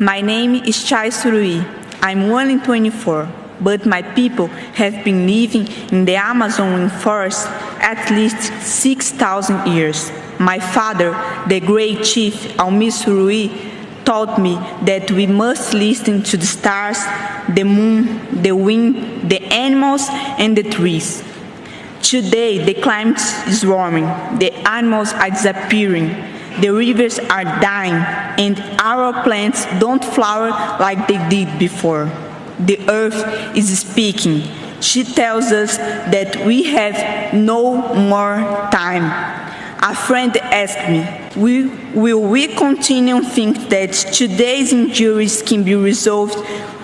My name is Txai Surui. I'm 1 in 24, but my people have been living in the Amazon forest at least 6,000 years. My father, the great chief Almir Surui, taught me that we must listen to the stars, the moon, the wind, the animals, and the trees. Today, the climate is warming, the animals are disappearing, the rivers are dying, and our plants don't flower like they did before. The earth is speaking. She tells us that we have no more time. A friend asked me, will, we continue to think that today's injuries can be resolved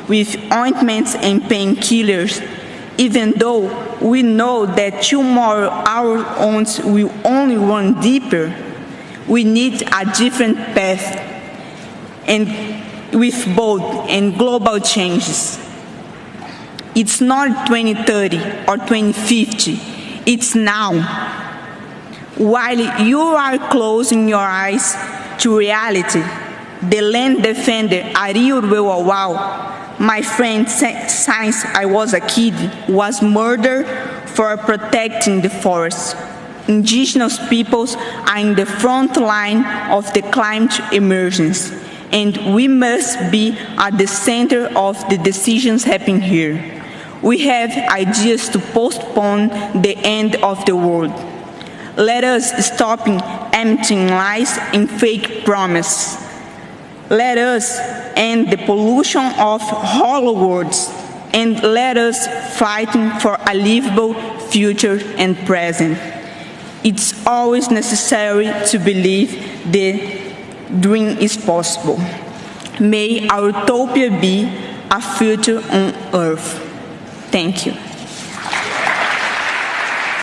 with ointments and painkillers, even though we know that tomorrow our wounds will only run deeper? We need a different path and with bold and global changes. It's not 2030 or 2050, it's now. While you are closing your eyes to reality, the land defender Wawau, my friend since I was a kid, was murdered for protecting the forest indigenous peoples are in the front line of the climate emergency, and we must be at the center of the decisions happening here. We have ideas to postpone the end of the world. Let us stop emptying lies and fake promises. Let us end the pollution of hollow words and let us fight for a livable future and present it's always necessary to believe the dream is possible. May our utopia be a future on earth. Thank you.